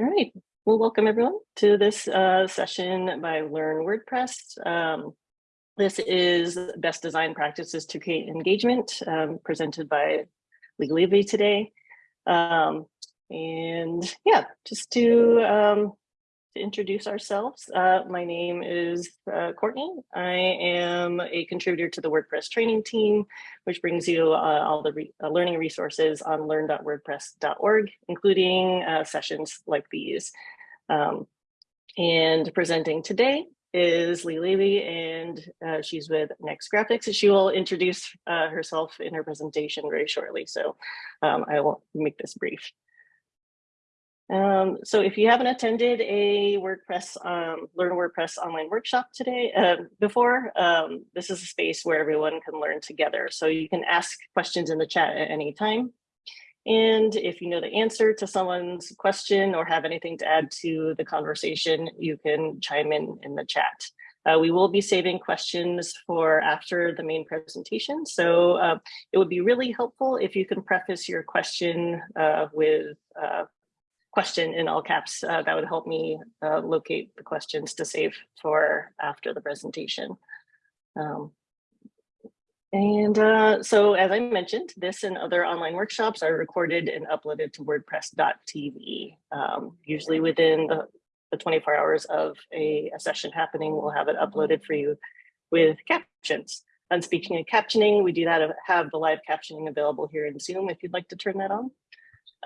All right. Well, welcome everyone to this uh, session by Learn WordPress. Um, this is best design practices to create engagement um, presented by Levy today. Um, and yeah, just to um, to introduce ourselves. Uh, my name is uh, Courtney. I am a contributor to the WordPress training team, which brings you uh, all the re uh, learning resources on learn.wordpress.org, including uh, sessions like these. Um, and presenting today is Lee Levy, and uh, she's with Next Graphics. She will introduce herself in her presentation very shortly, so um, I will make this brief. Um, so if you haven't attended a WordPress, um, Learn WordPress online workshop today, uh, before, um, this is a space where everyone can learn together. So you can ask questions in the chat at any time. And if you know the answer to someone's question or have anything to add to the conversation, you can chime in in the chat. Uh, we will be saving questions for after the main presentation. So uh, it would be really helpful if you can preface your question uh, with uh, question in all caps. Uh, that would help me uh, locate the questions to save for after the presentation. Um, and uh, so as I mentioned, this and other online workshops are recorded and uploaded to wordpress.tv. Um, usually within the, the 24 hours of a, a, session happening, we'll have it uploaded for you with captions. And speaking of captioning, we do that have the live captioning available here in Zoom if you'd like to turn that on.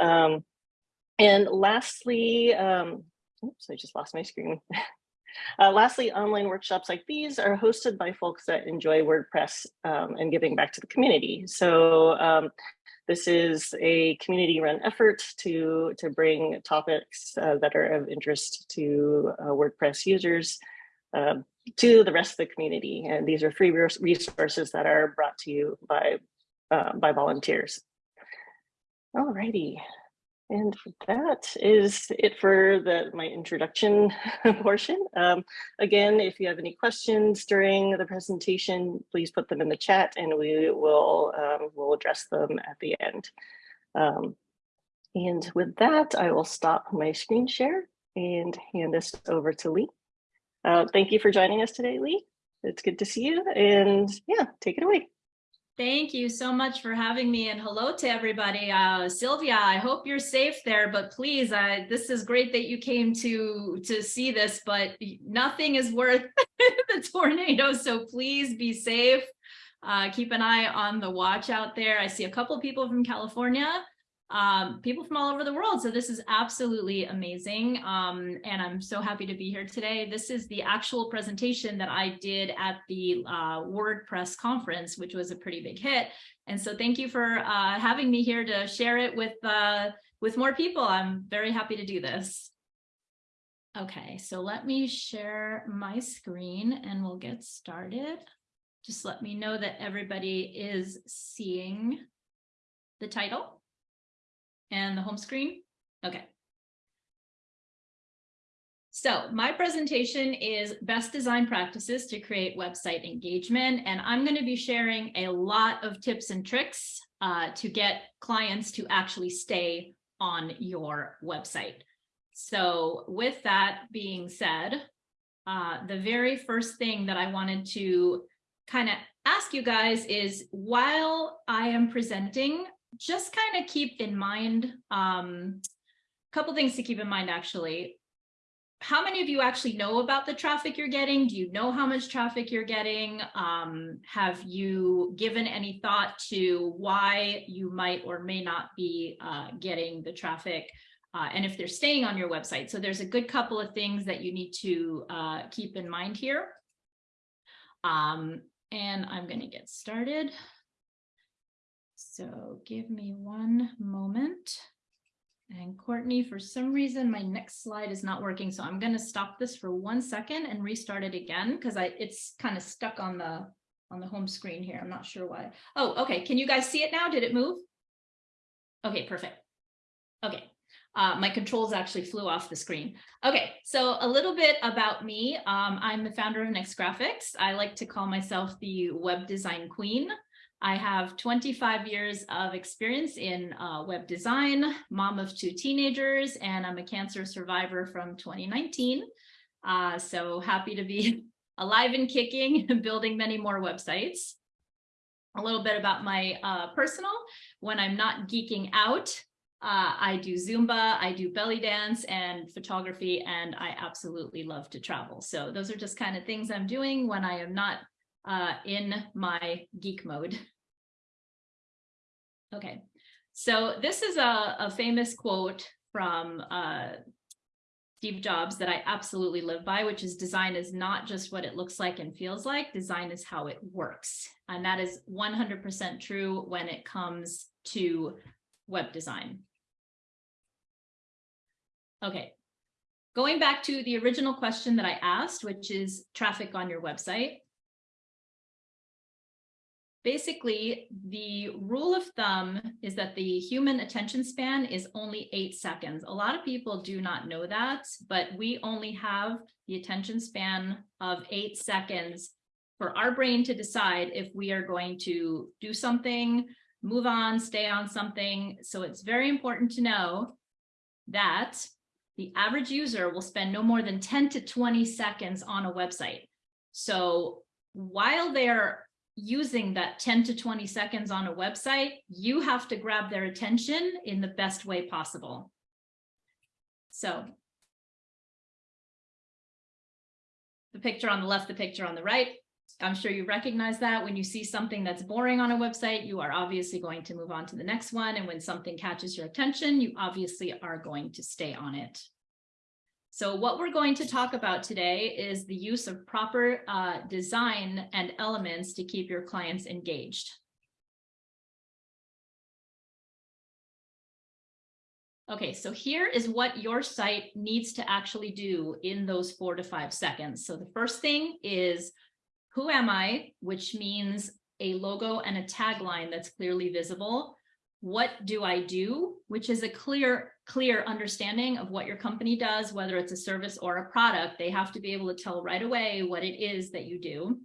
Um, and lastly, um, oops, I just lost my screen. uh, lastly, online workshops like these are hosted by folks that enjoy WordPress um, and giving back to the community. So um, this is a community run effort to, to bring topics uh, that are of interest to uh, WordPress users uh, to the rest of the community. And these are free resources that are brought to you by, uh, by volunteers. Alrighty, and that is it for the my introduction portion. Um, again, if you have any questions during the presentation, please put them in the chat and we will um, we'll address them at the end. Um, and with that, I will stop my screen share and hand this over to Lee. Uh, thank you for joining us today, Lee. It's good to see you and yeah, take it away. Thank you so much for having me and hello to everybody. Uh, Sylvia, I hope you're safe there, but please, uh, this is great that you came to, to see this, but nothing is worth the tornado, so please be safe. Uh, keep an eye on the watch out there. I see a couple people from California um, people from all over the world. So this is absolutely amazing. Um, and I'm so happy to be here today. This is the actual presentation that I did at the uh, WordPress conference, which was a pretty big hit. And so thank you for uh, having me here to share it with, uh, with more people. I'm very happy to do this. Okay, so let me share my screen and we'll get started. Just let me know that everybody is seeing the title and the home screen? Okay. So my presentation is best design practices to create website engagement. And I'm going to be sharing a lot of tips and tricks uh, to get clients to actually stay on your website. So with that being said, uh, the very first thing that I wanted to kind of ask you guys is while I am presenting, just kind of keep in mind um, a couple things to keep in mind actually. How many of you actually know about the traffic you're getting? Do you know how much traffic you're getting? Um, have you given any thought to why you might or may not be uh, getting the traffic? Uh, and if they're staying on your website. So there's a good couple of things that you need to uh, keep in mind here. Um, and I'm going to get started. So give me one moment. And Courtney, for some reason, my next slide is not working. So I'm going to stop this for one second and restart it again because I it's kind of stuck on the on the home screen here. I'm not sure why. Oh, okay. Can you guys see it now? Did it move? Okay, perfect. Okay. Uh, my controls actually flew off the screen. Okay, so a little bit about me. Um, I'm the founder of Next Graphics. I like to call myself the web design queen. I have 25 years of experience in uh, web design, mom of two teenagers, and I'm a cancer survivor from 2019. Uh, so happy to be alive and kicking and building many more websites. A little bit about my uh, personal, when I'm not geeking out, uh, I do Zumba, I do belly dance and photography, and I absolutely love to travel. So those are just kind of things I'm doing when I am not uh, in my geek mode. Okay, so this is a, a famous quote from uh, Steve Jobs that I absolutely live by, which is design is not just what it looks like and feels like, design is how it works. And that is 100% true when it comes to web design. Okay, going back to the original question that I asked, which is traffic on your website. Basically, the rule of thumb is that the human attention span is only eight seconds. A lot of people do not know that, but we only have the attention span of eight seconds for our brain to decide if we are going to do something, move on, stay on something. So it's very important to know that the average user will spend no more than 10 to 20 seconds on a website. So while they're using that 10 to 20 seconds on a website, you have to grab their attention in the best way possible. So the picture on the left, the picture on the right, I'm sure you recognize that when you see something that's boring on a website, you are obviously going to move on to the next one. And when something catches your attention, you obviously are going to stay on it. So what we're going to talk about today is the use of proper uh, design and elements to keep your clients engaged. Okay, so here is what your site needs to actually do in those four to five seconds. So the first thing is, who am I? Which means a logo and a tagline that's clearly visible what do I do, which is a clear, clear understanding of what your company does, whether it's a service or a product, they have to be able to tell right away what it is that you do.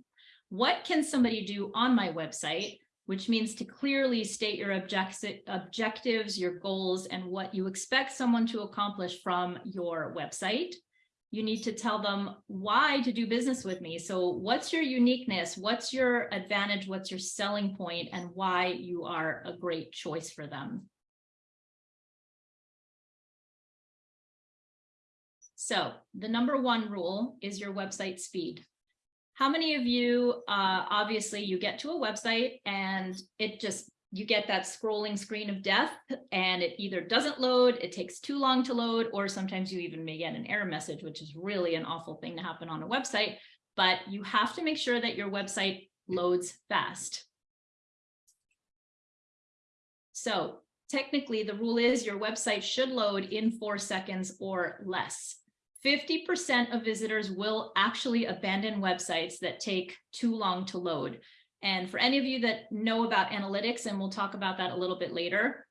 What can somebody do on my website, which means to clearly state your object objectives, your goals, and what you expect someone to accomplish from your website you need to tell them why to do business with me. So what's your uniqueness? What's your advantage? What's your selling point and why you are a great choice for them? So the number one rule is your website speed. How many of you, uh, obviously you get to a website and it just you get that scrolling screen of death and it either doesn't load, it takes too long to load, or sometimes you even may get an error message, which is really an awful thing to happen on a website. But you have to make sure that your website loads fast. So technically the rule is your website should load in four seconds or less. 50% of visitors will actually abandon websites that take too long to load. And for any of you that know about analytics, and we'll talk about that a little bit later,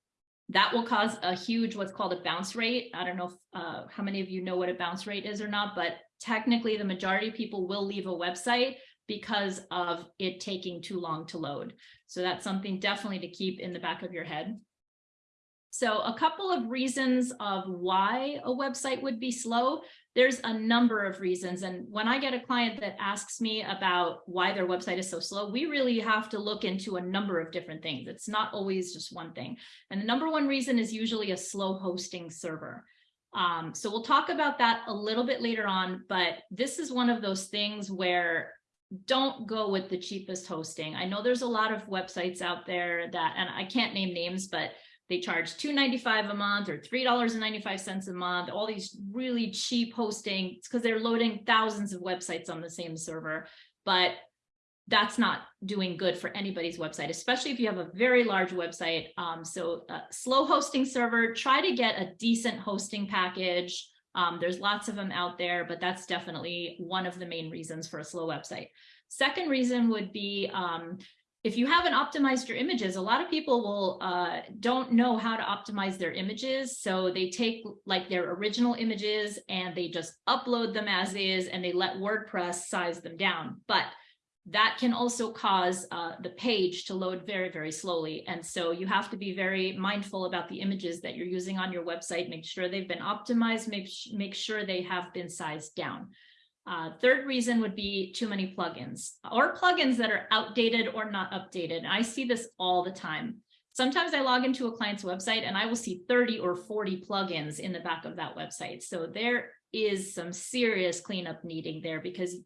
that will cause a huge what's called a bounce rate. I don't know if, uh, how many of you know what a bounce rate is or not, but technically the majority of people will leave a website because of it taking too long to load. So that's something definitely to keep in the back of your head. So a couple of reasons of why a website would be slow. There's a number of reasons. And when I get a client that asks me about why their website is so slow, we really have to look into a number of different things. It's not always just one thing. And the number one reason is usually a slow hosting server. Um, so we'll talk about that a little bit later on, but this is one of those things where don't go with the cheapest hosting. I know there's a lot of websites out there that, and I can't name names, but they charge $2.95 a month or $3.95 a month, all these really cheap hosting. It's because they're loading thousands of websites on the same server. But that's not doing good for anybody's website, especially if you have a very large website. Um, so uh, slow hosting server, try to get a decent hosting package. Um, there's lots of them out there, but that's definitely one of the main reasons for a slow website. Second reason would be um, if you haven't optimized your images, a lot of people will uh, don't know how to optimize their images. So they take like their original images and they just upload them as is and they let WordPress size them down. But that can also cause uh, the page to load very, very slowly. And so you have to be very mindful about the images that you're using on your website, make sure they've been optimized, make, make sure they have been sized down. Uh, third reason would be too many plugins or plugins that are outdated or not updated. I see this all the time. Sometimes I log into a client's website and I will see 30 or 40 plugins in the back of that website. So there is some serious cleanup needing there because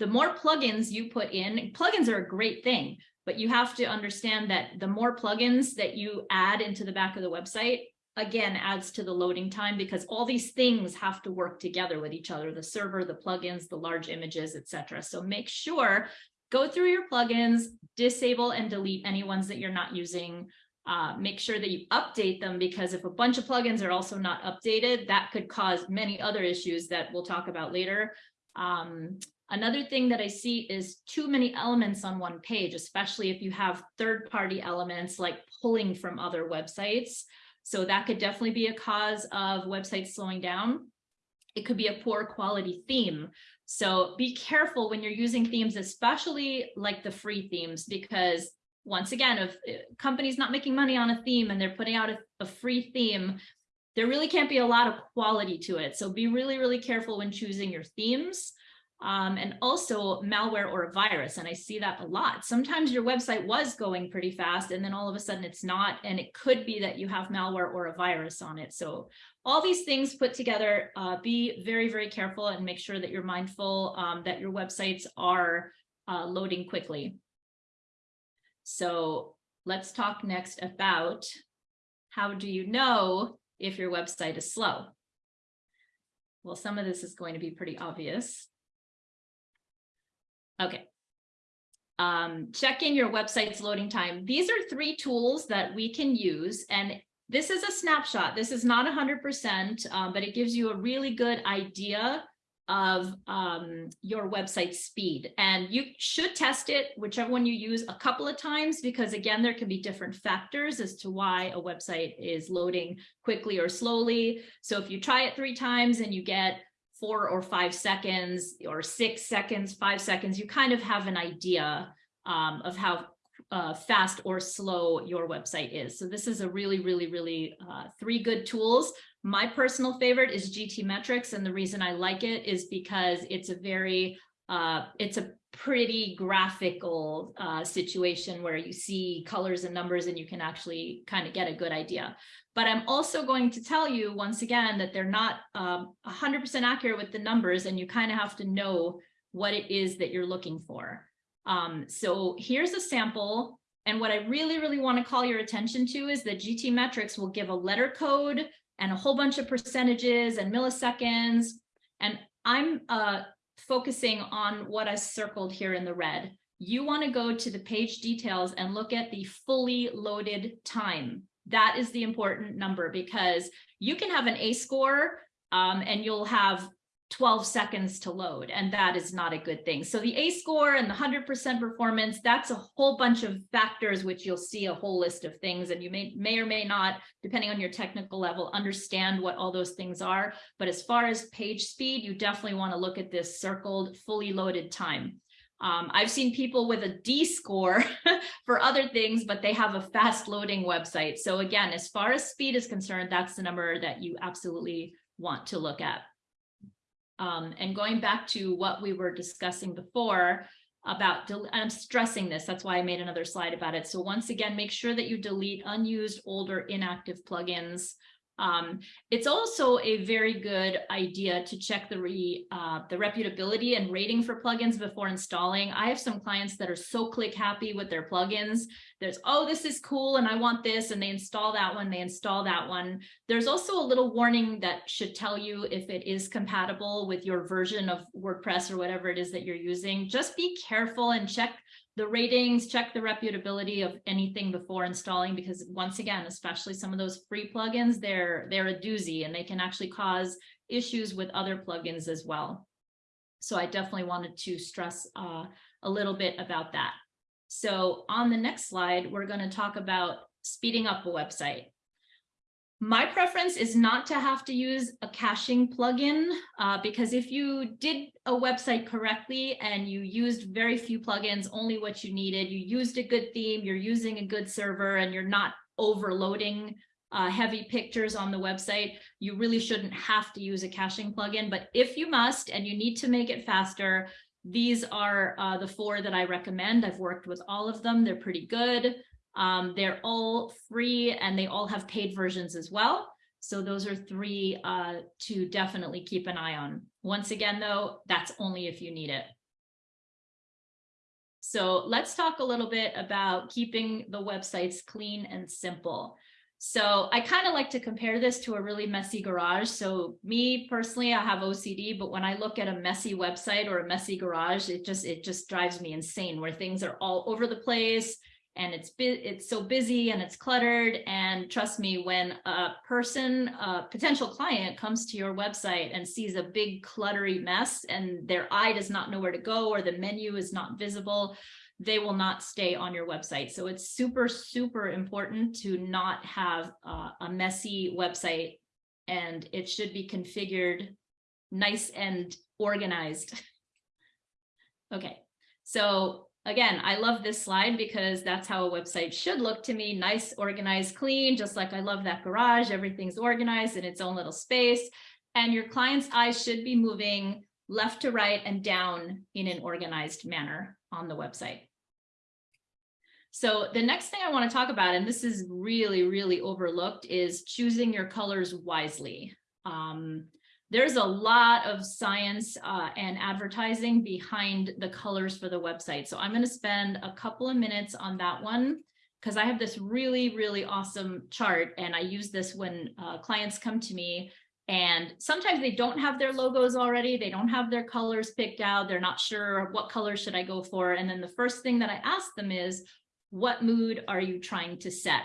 the more plugins you put in, plugins are a great thing, but you have to understand that the more plugins that you add into the back of the website, again, adds to the loading time because all these things have to work together with each other, the server, the plugins, the large images, etc. So make sure, go through your plugins, disable and delete any ones that you're not using, uh, make sure that you update them because if a bunch of plugins are also not updated, that could cause many other issues that we'll talk about later. Um, another thing that I see is too many elements on one page, especially if you have third-party elements like pulling from other websites. So that could definitely be a cause of websites slowing down. It could be a poor quality theme. So be careful when you're using themes, especially like the free themes, because once again, if companies not making money on a theme and they're putting out a, a free theme, there really can't be a lot of quality to it. So be really, really careful when choosing your themes. Um, and also malware or a virus. And I see that a lot. Sometimes your website was going pretty fast and then all of a sudden it's not. And it could be that you have malware or a virus on it. So all these things put together, uh, be very, very careful and make sure that you're mindful um, that your websites are uh, loading quickly. So let's talk next about how do you know if your website is slow? Well, some of this is going to be pretty obvious. Okay. Um, checking your website's loading time. These are three tools that we can use and this is a snapshot. This is not 100%, um, but it gives you a really good idea of um, your website speed. And you should test it, whichever one you use, a couple of times, because again, there can be different factors as to why a website is loading quickly or slowly. So if you try it three times and you get four or five seconds or six seconds, five seconds, you kind of have an idea um, of how uh, fast or slow your website is. So this is a really, really, really uh, three good tools. My personal favorite is GTmetrix. And the reason I like it is because it's a very, uh, it's a pretty graphical uh, situation where you see colors and numbers and you can actually kind of get a good idea. But I'm also going to tell you once again that they're not 100% um, accurate with the numbers and you kind of have to know what it is that you're looking for. Um, so here's a sample. And what I really, really want to call your attention to is that GTmetrix will give a letter code and a whole bunch of percentages and milliseconds. And I'm uh, focusing on what I circled here in the red. You want to go to the page details and look at the fully loaded time. That is the important number because you can have an A score um, and you'll have 12 seconds to load, and that is not a good thing. So the A score and the 100% performance, that's a whole bunch of factors which you'll see a whole list of things, and you may, may or may not, depending on your technical level, understand what all those things are. But as far as page speed, you definitely want to look at this circled, fully loaded time. Um, I've seen people with a D score for other things, but they have a fast loading website. So again, as far as speed is concerned, that's the number that you absolutely want to look at. Um, and going back to what we were discussing before about, I'm stressing this, that's why I made another slide about it. So once again, make sure that you delete unused, older, inactive plugins. Um, it's also a very good idea to check the re, uh, the reputability and rating for plugins before installing. I have some clients that are so click happy with their plugins. There's, oh, this is cool and I want this and they install that one, they install that one. There's also a little warning that should tell you if it is compatible with your version of WordPress or whatever it is that you're using. Just be careful and check the ratings, check the reputability of anything before installing, because once again, especially some of those free plugins, they're, they're a doozy and they can actually cause issues with other plugins as well. So I definitely wanted to stress uh, a little bit about that. So on the next slide, we're going to talk about speeding up a website. My preference is not to have to use a caching plugin uh, because if you did a website correctly and you used very few plugins, only what you needed, you used a good theme, you're using a good server and you're not overloading uh, heavy pictures on the website, you really shouldn't have to use a caching plugin. But if you must and you need to make it faster, these are uh, the four that I recommend. I've worked with all of them. They're pretty good. Um, they're all free and they all have paid versions as well. So those are three uh, to definitely keep an eye on. Once again, though, that's only if you need it. So let's talk a little bit about keeping the websites clean and simple. So I kind of like to compare this to a really messy garage. So me personally, I have OCD, but when I look at a messy website or a messy garage, it just it just drives me insane where things are all over the place and it's it's so busy and it's cluttered. And trust me, when a person, a potential client comes to your website and sees a big cluttery mess and their eye does not know where to go or the menu is not visible, they will not stay on your website. So it's super, super important to not have uh, a messy website and it should be configured nice and organized. okay, so again, I love this slide because that's how a website should look to me, nice, organized, clean, just like I love that garage, everything's organized in its own little space. And your client's eyes should be moving left to right and down in an organized manner on the website. So the next thing I want to talk about, and this is really, really overlooked, is choosing your colors wisely. Um, there's a lot of science uh, and advertising behind the colors for the website. So I'm going to spend a couple of minutes on that one because I have this really, really awesome chart and I use this when uh, clients come to me and sometimes they don't have their logos already. They don't have their colors picked out. They're not sure what color should I go for. And then the first thing that I ask them is, what mood are you trying to set?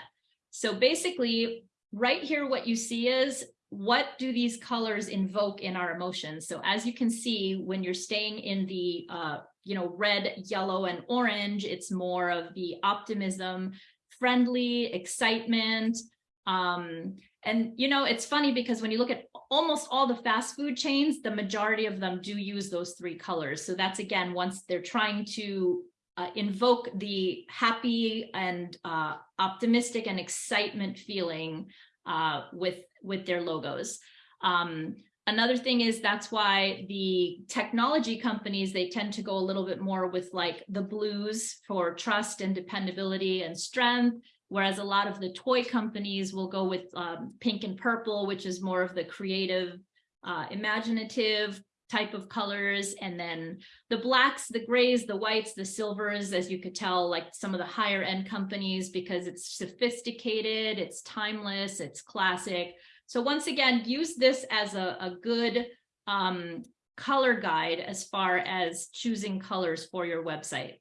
So basically right here, what you see is what do these colors invoke in our emotions? So as you can see, when you're staying in the, uh, you know, red, yellow, and orange, it's more of the optimism, friendly, excitement. Um, and, you know, it's funny because when you look at almost all the fast food chains, the majority of them do use those three colors. So that's, again, once they're trying to uh, invoke the happy and uh, optimistic and excitement feeling uh, with, with their logos. Um, another thing is that's why the technology companies, they tend to go a little bit more with like the blues for trust and dependability and strength, whereas a lot of the toy companies will go with um, pink and purple, which is more of the creative, uh, imaginative, type of colors and then the blacks the grays the whites the silvers as you could tell like some of the higher end companies because it's sophisticated it's timeless it's classic. So once again use this as a, a good um, color guide as far as choosing colors for your website.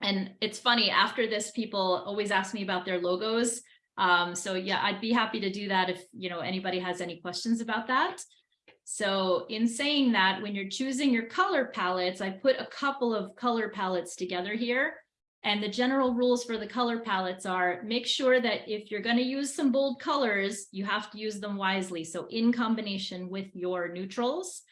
And it's funny after this people always ask me about their logos. Um, so yeah I'd be happy to do that if you know anybody has any questions about that so in saying that, when you're choosing your color palettes, I put a couple of color palettes together here. And the general rules for the color palettes are make sure that if you're going to use some bold colors, you have to use them wisely. So in combination with your neutrals,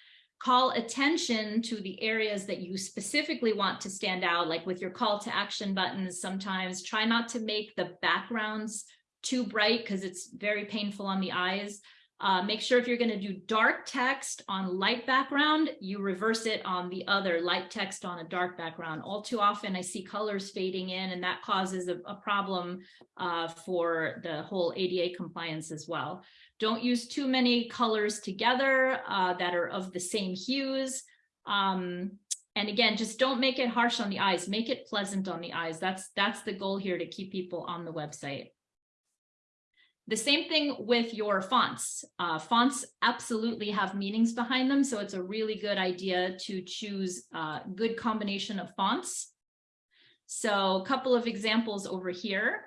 call attention to the areas that you specifically want to stand out, like with your call to action buttons. Sometimes try not to make the backgrounds too bright because it's very painful on the eyes. Uh, make sure if you're going to do dark text on light background, you reverse it on the other light text on a dark background. All too often I see colors fading in and that causes a, a problem uh, for the whole ADA compliance as well. Don't use too many colors together uh, that are of the same hues. Um, and again, just don't make it harsh on the eyes, make it pleasant on the eyes. That's, that's the goal here to keep people on the website. The same thing with your fonts. Uh, fonts absolutely have meanings behind them, so it's a really good idea to choose a good combination of fonts. So a couple of examples over here.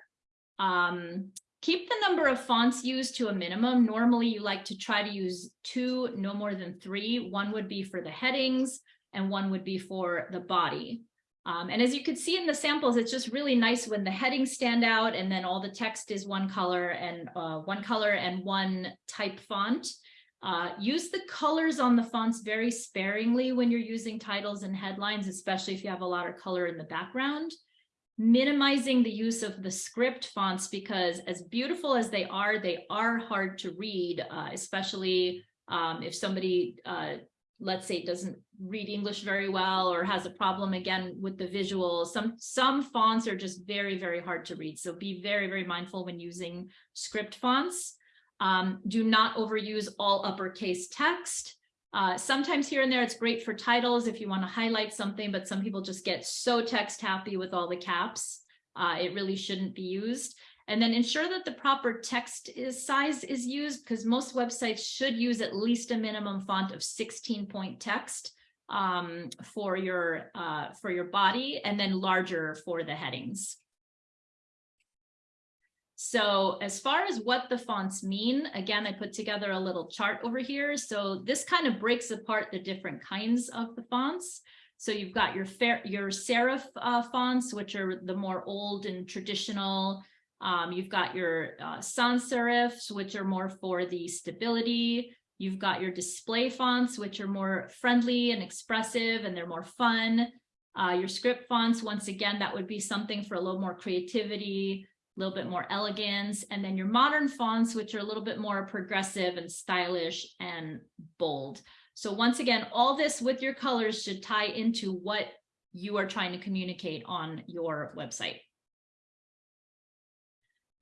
Um, keep the number of fonts used to a minimum. Normally you like to try to use two, no more than three. One would be for the headings and one would be for the body. Um, and as you can see in the samples, it's just really nice when the headings stand out and then all the text is one color and uh, one color and one type font. Uh, use the colors on the fonts very sparingly when you're using titles and headlines, especially if you have a lot of color in the background. Minimizing the use of the script fonts because as beautiful as they are, they are hard to read, uh, especially um, if somebody uh, let's say it doesn't read English very well or has a problem again with the visuals. Some, some fonts are just very, very hard to read. So be very, very mindful when using script fonts. Um, do not overuse all uppercase text. Uh, sometimes here and there, it's great for titles if you want to highlight something, but some people just get so text happy with all the caps. Uh, it really shouldn't be used. And then ensure that the proper text is size is used because most websites should use at least a minimum font of 16 point text um, for your uh, for your body and then larger for the headings. So as far as what the fonts mean, again, I put together a little chart over here. So this kind of breaks apart the different kinds of the fonts. So you've got your fair, your serif uh, fonts, which are the more old and traditional um, you've got your uh, sans serifs, which are more for the stability. You've got your display fonts, which are more friendly and expressive, and they're more fun. Uh, your script fonts, once again, that would be something for a little more creativity, a little bit more elegance. And then your modern fonts, which are a little bit more progressive and stylish and bold. So once again, all this with your colors should tie into what you are trying to communicate on your website.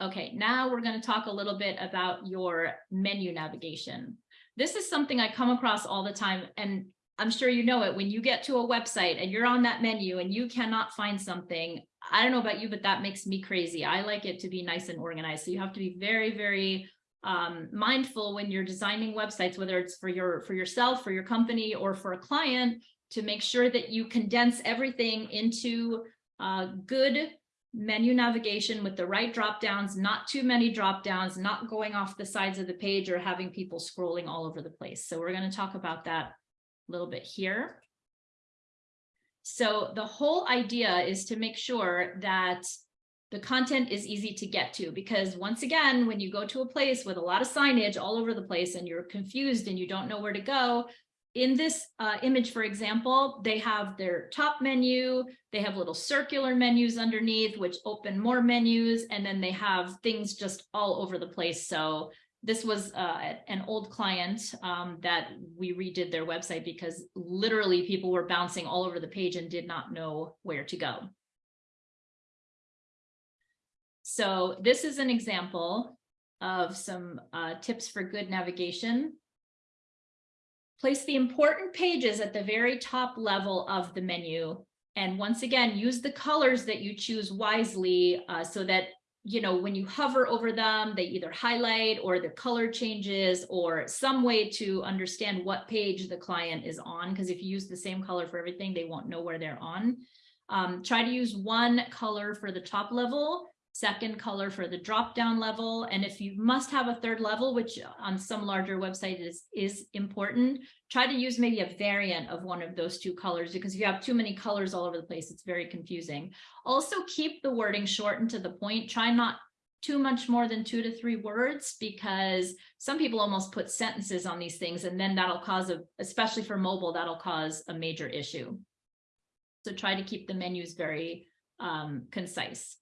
Okay, now we're going to talk a little bit about your menu navigation. This is something I come across all the time, and I'm sure you know it. When you get to a website and you're on that menu and you cannot find something, I don't know about you, but that makes me crazy. I like it to be nice and organized. So you have to be very, very um, mindful when you're designing websites, whether it's for your for yourself, for your company, or for a client, to make sure that you condense everything into uh, good menu navigation with the right drop downs, not too many drop downs, not going off the sides of the page or having people scrolling all over the place. So we're going to talk about that a little bit here. So the whole idea is to make sure that the content is easy to get to because once again, when you go to a place with a lot of signage all over the place and you're confused and you don't know where to go, in this uh, image, for example, they have their top menu, they have little circular menus underneath, which open more menus, and then they have things just all over the place. So this was uh, an old client um, that we redid their website because literally people were bouncing all over the page and did not know where to go. So this is an example of some uh, tips for good navigation. Place the important pages at the very top level of the menu. And once again, use the colors that you choose wisely uh, so that, you know, when you hover over them, they either highlight or the color changes or some way to understand what page the client is on. Because if you use the same color for everything, they won't know where they're on. Um, try to use one color for the top level second color for the drop down level. And if you must have a third level, which on some larger websites is, is important, try to use maybe a variant of one of those two colors because if you have too many colors all over the place, it's very confusing. Also keep the wording short and to the point. Try not too much more than two to three words because some people almost put sentences on these things and then that'll cause a, especially for mobile, that'll cause a major issue. So try to keep the menus very um, concise.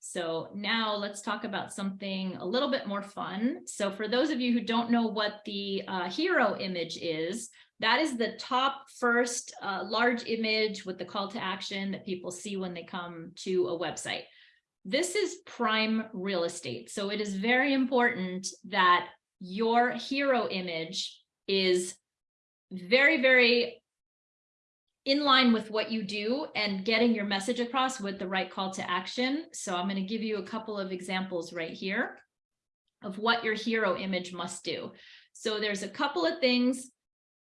So now let's talk about something a little bit more fun. So for those of you who don't know what the uh, hero image is, that is the top first uh, large image with the call to action that people see when they come to a website. This is prime real estate. So it is very important that your hero image is very, very in line with what you do and getting your message across with the right call to action. So I'm going to give you a couple of examples right here of what your hero image must do. So there's a couple of things,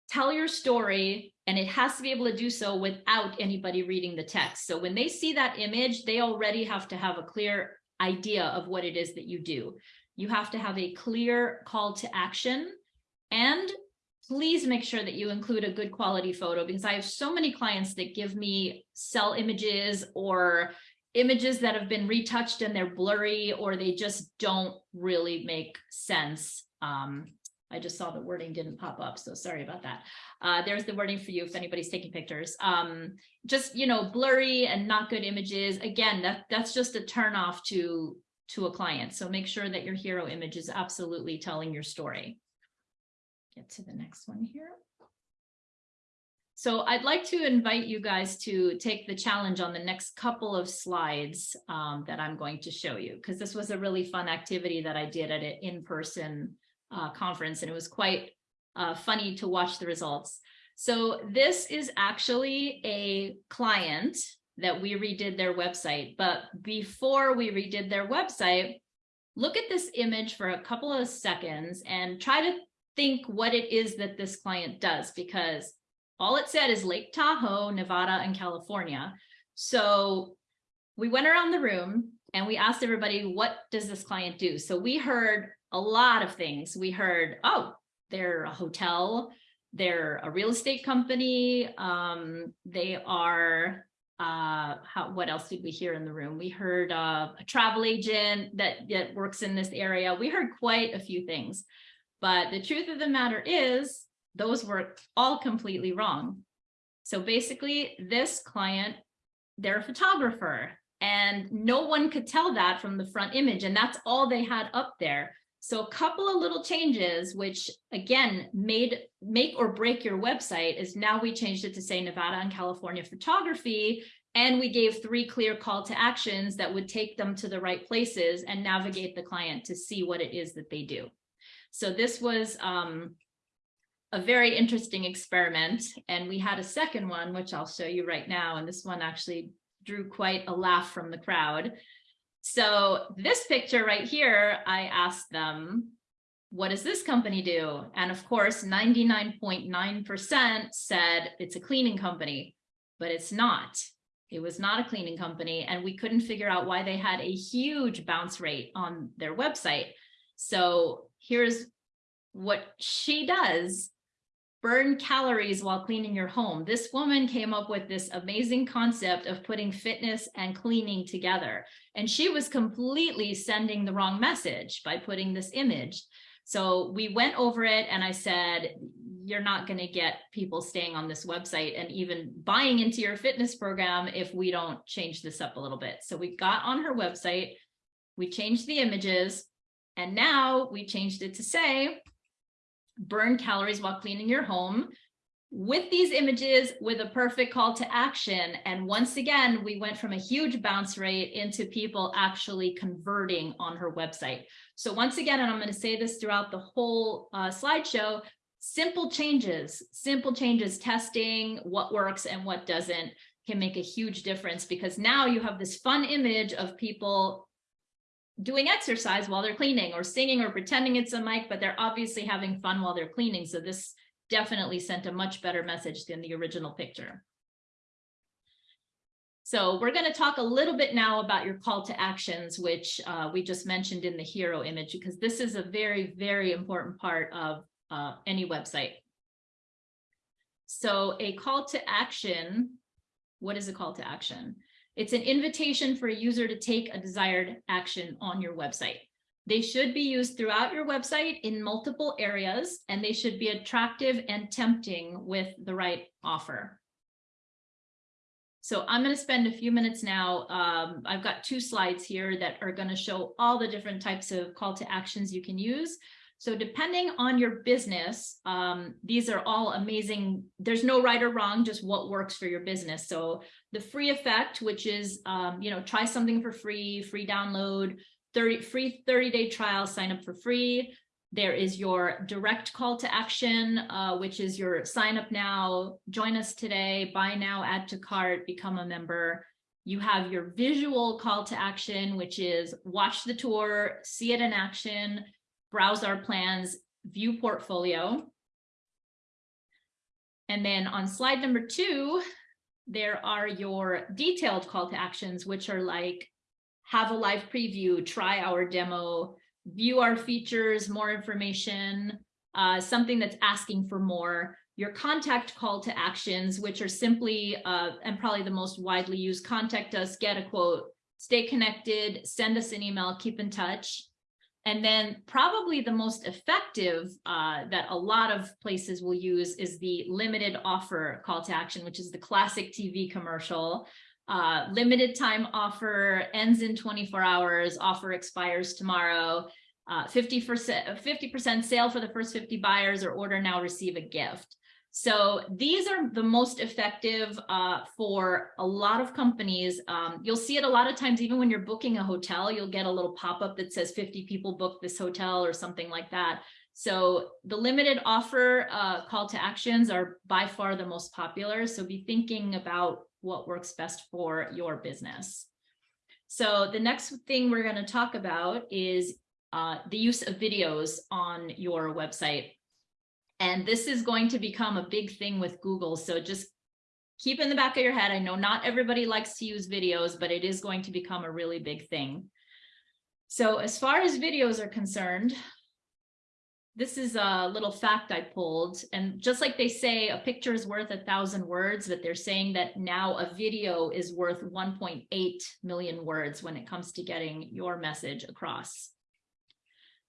tell your story, and it has to be able to do so without anybody reading the text. So when they see that image, they already have to have a clear idea of what it is that you do. You have to have a clear call to action and please make sure that you include a good quality photo because I have so many clients that give me cell images or images that have been retouched and they're blurry or they just don't really make sense. Um, I just saw the wording didn't pop up, so sorry about that. Uh, there's the wording for you if anybody's taking pictures. Um, just, you know, blurry and not good images. Again, that, that's just a turn off to, to a client. So make sure that your hero image is absolutely telling your story. Get to the next one here. So I'd like to invite you guys to take the challenge on the next couple of slides um, that I'm going to show you, because this was a really fun activity that I did at an in-person uh, conference, and it was quite uh, funny to watch the results. So this is actually a client that we redid their website, but before we redid their website, look at this image for a couple of seconds and try to think what it is that this client does, because all it said is Lake Tahoe, Nevada, and California. So we went around the room and we asked everybody, what does this client do? So we heard a lot of things. We heard, oh, they're a hotel, they're a real estate company, um, they are, uh, how, what else did we hear in the room? We heard uh, a travel agent that, that works in this area. We heard quite a few things. But the truth of the matter is those were all completely wrong. So basically this client, they're a photographer and no one could tell that from the front image and that's all they had up there. So a couple of little changes, which again, made make or break your website is now we changed it to say Nevada and California photography. And we gave three clear call to actions that would take them to the right places and navigate the client to see what it is that they do. So this was um, a very interesting experiment. And we had a second one, which I'll show you right now. And this one actually drew quite a laugh from the crowd. So this picture right here, I asked them, what does this company do? And of course, 99.9% said it's a cleaning company, but it's not. It was not a cleaning company and we couldn't figure out why they had a huge bounce rate on their website. So here's what she does burn calories while cleaning your home. This woman came up with this amazing concept of putting fitness and cleaning together. And she was completely sending the wrong message by putting this image. So we went over it and I said, you're not going to get people staying on this website and even buying into your fitness program if we don't change this up a little bit. So we got on her website, we changed the images, and now we changed it to say, burn calories while cleaning your home with these images with a perfect call to action. And once again, we went from a huge bounce rate into people actually converting on her website. So once again, and I'm going to say this throughout the whole uh, slideshow, simple changes, simple changes, testing what works and what doesn't can make a huge difference because now you have this fun image of people doing exercise while they're cleaning or singing or pretending it's a mic, but they're obviously having fun while they're cleaning. So this definitely sent a much better message than the original picture. So we're going to talk a little bit now about your call to actions, which uh, we just mentioned in the hero image, because this is a very, very important part of uh, any website. So a call to action, what is a call to action? It's an invitation for a user to take a desired action on your website. They should be used throughout your website in multiple areas, and they should be attractive and tempting with the right offer. So I'm going to spend a few minutes now. Um, I've got two slides here that are going to show all the different types of call to actions you can use. So depending on your business, um, these are all amazing. There's no right or wrong, just what works for your business. So the free effect, which is, um, you know, try something for free, free download, 30 free 30 day trial, sign up for free. There is your direct call to action, uh, which is your sign up now, join us today, buy now, add to cart, become a member. You have your visual call to action, which is watch the tour, see it in action, browse our plans, view portfolio. And then on slide number two, there are your detailed call to actions, which are like have a live preview, try our demo, view our features, more information, uh, something that's asking for more, your contact call to actions, which are simply, uh, and probably the most widely used, contact us, get a quote, stay connected, send us an email, keep in touch. And then probably the most effective uh, that a lot of places will use is the limited offer call to action, which is the classic TV commercial. Uh, limited time offer ends in 24 hours, offer expires tomorrow. 50% 50% sale for the first 50 buyers or order now receive a gift. So these are the most effective uh, for a lot of companies. Um, you'll see it a lot of times, even when you're booking a hotel, you'll get a little pop-up that says 50 people booked this hotel or something like that. So the limited offer uh, call to actions are by far the most popular. So be thinking about what works best for your business. So the next thing we're going to talk about is uh, the use of videos on your website. And this is going to become a big thing with Google. So just keep in the back of your head. I know not everybody likes to use videos, but it is going to become a really big thing. So as far as videos are concerned, this is a little fact I pulled. And just like they say, a picture is worth a thousand words, but they're saying that now a video is worth 1.8 million words when it comes to getting your message across.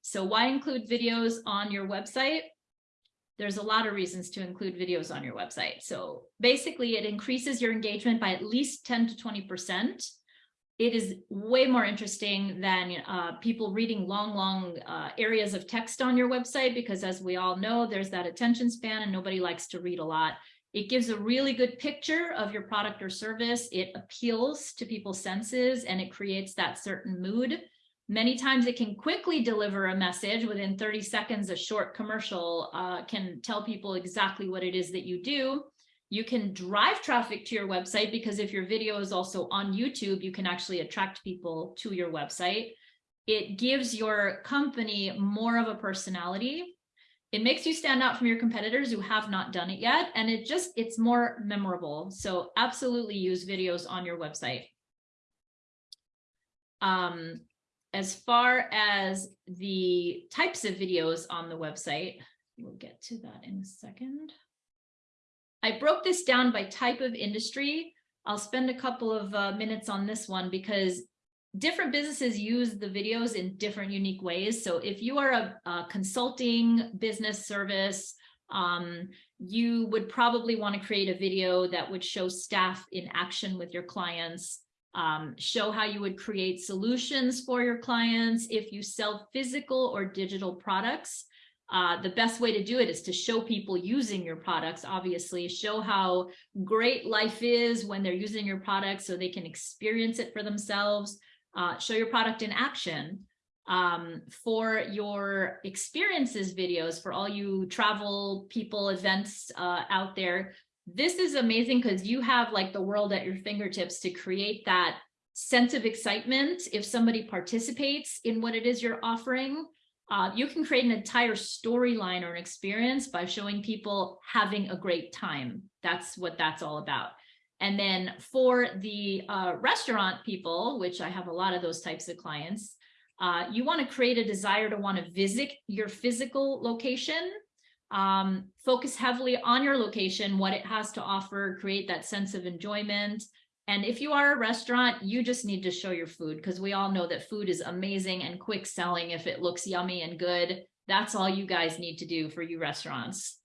So why include videos on your website? There's a lot of reasons to include videos on your website. So basically it increases your engagement by at least 10 to 20%. It is way more interesting than uh, people reading long, long uh, areas of text on your website, because as we all know, there's that attention span and nobody likes to read a lot. It gives a really good picture of your product or service. It appeals to people's senses and it creates that certain mood. Many times it can quickly deliver a message within 30 seconds, a short commercial uh, can tell people exactly what it is that you do. You can drive traffic to your website because if your video is also on YouTube, you can actually attract people to your website. It gives your company more of a personality. It makes you stand out from your competitors who have not done it yet. And it just, it's more memorable. So absolutely use videos on your website. Um, as far as the types of videos on the website, we'll get to that in a second. I broke this down by type of industry. I'll spend a couple of uh, minutes on this one because different businesses use the videos in different unique ways. So if you are a, a consulting business service, um, you would probably want to create a video that would show staff in action with your clients um, show how you would create solutions for your clients. If you sell physical or digital products, uh, the best way to do it is to show people using your products, obviously, show how great life is when they're using your products so they can experience it for themselves, uh, show your product in action. Um, for your experiences videos, for all you travel people, events uh, out there, this is amazing because you have like the world at your fingertips to create that sense of excitement if somebody participates in what it is you're offering. Uh, you can create an entire storyline or an experience by showing people having a great time. That's what that's all about. And then for the uh, restaurant people, which I have a lot of those types of clients, uh, you want to create a desire to want to visit your physical location um, focus heavily on your location, what it has to offer, create that sense of enjoyment. And if you are a restaurant, you just need to show your food because we all know that food is amazing and quick selling if it looks yummy and good. That's all you guys need to do for you restaurants.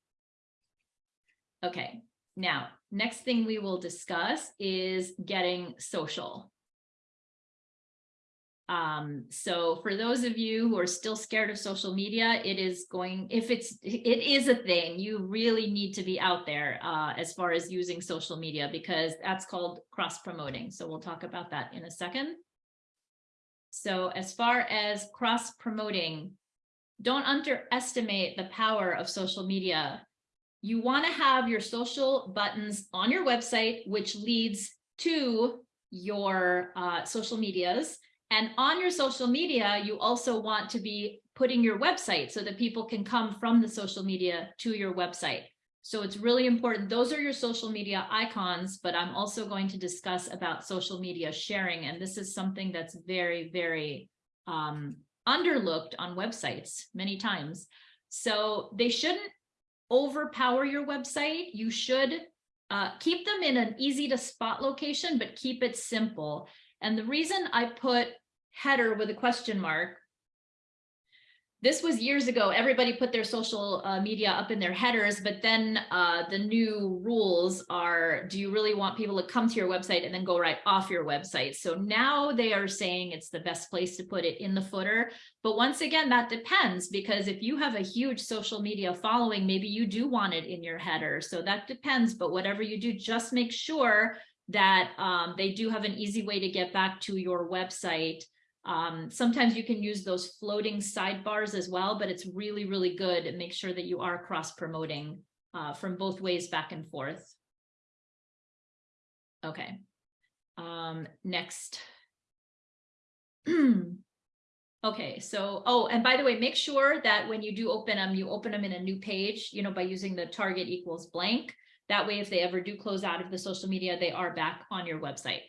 Okay, now, next thing we will discuss is getting social. Um, so for those of you who are still scared of social media, it is going, if it's, it is a thing, you really need to be out there uh, as far as using social media because that's called cross promoting. So we'll talk about that in a second. So as far as cross promoting, don't underestimate the power of social media. You want to have your social buttons on your website, which leads to your uh, social medias and on your social media, you also want to be putting your website so that people can come from the social media to your website. So it's really important. Those are your social media icons, but I'm also going to discuss about social media sharing. And this is something that's very, very um, underlooked on websites many times. So they shouldn't overpower your website. You should uh, keep them in an easy to spot location, but keep it simple. And the reason I put header with a question mark this was years ago. Everybody put their social uh, media up in their headers, but then uh, the new rules are, do you really want people to come to your website and then go right off your website? So now they are saying it's the best place to put it in the footer. But once again, that depends because if you have a huge social media following, maybe you do want it in your header. So that depends, but whatever you do, just make sure that um, they do have an easy way to get back to your website um, sometimes you can use those floating sidebars as well, but it's really, really good and make sure that you are cross promoting uh, from both ways back and forth. Okay. Um, next. okay, so, oh, and by the way, make sure that when you do open them, you open them in a new page, you know, by using the target equals blank. That way, if they ever do close out of the social media, they are back on your website.